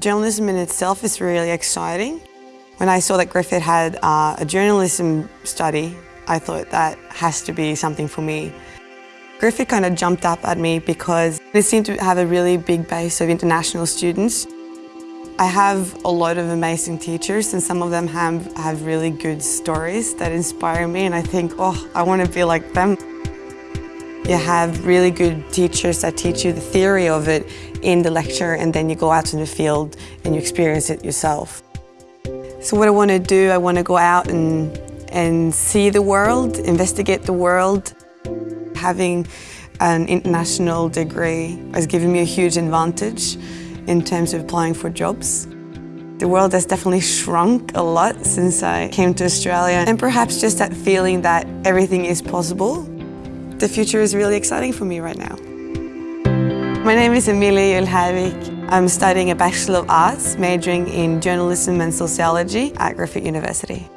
Journalism in itself is really exciting. When I saw that Griffith had uh, a journalism study, I thought that has to be something for me. Griffith kind of jumped up at me because it seemed to have a really big base of international students. I have a lot of amazing teachers and some of them have, have really good stories that inspire me and I think, oh, I want to be like them. You have really good teachers that teach you the theory of it in the lecture and then you go out in the field and you experience it yourself. So what I want to do, I want to go out and, and see the world, investigate the world, having an international degree has given me a huge advantage in terms of applying for jobs. The world has definitely shrunk a lot since I came to Australia and perhaps just that feeling that everything is possible. The future is really exciting for me right now. My name is Emilia Julhavik. I'm studying a Bachelor of Arts majoring in Journalism and Sociology at Griffith University.